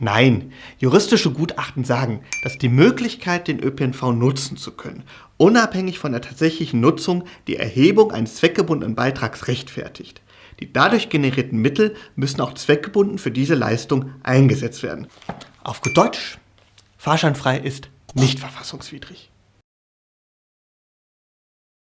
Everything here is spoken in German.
Nein, juristische Gutachten sagen, dass die Möglichkeit, den ÖPNV nutzen zu können, unabhängig von der tatsächlichen Nutzung die Erhebung eines zweckgebundenen Beitrags rechtfertigt. Die dadurch generierten Mittel müssen auch zweckgebunden für diese Leistung eingesetzt werden. Auf gut Deutsch, fahrscheinfrei ist nicht verfassungswidrig.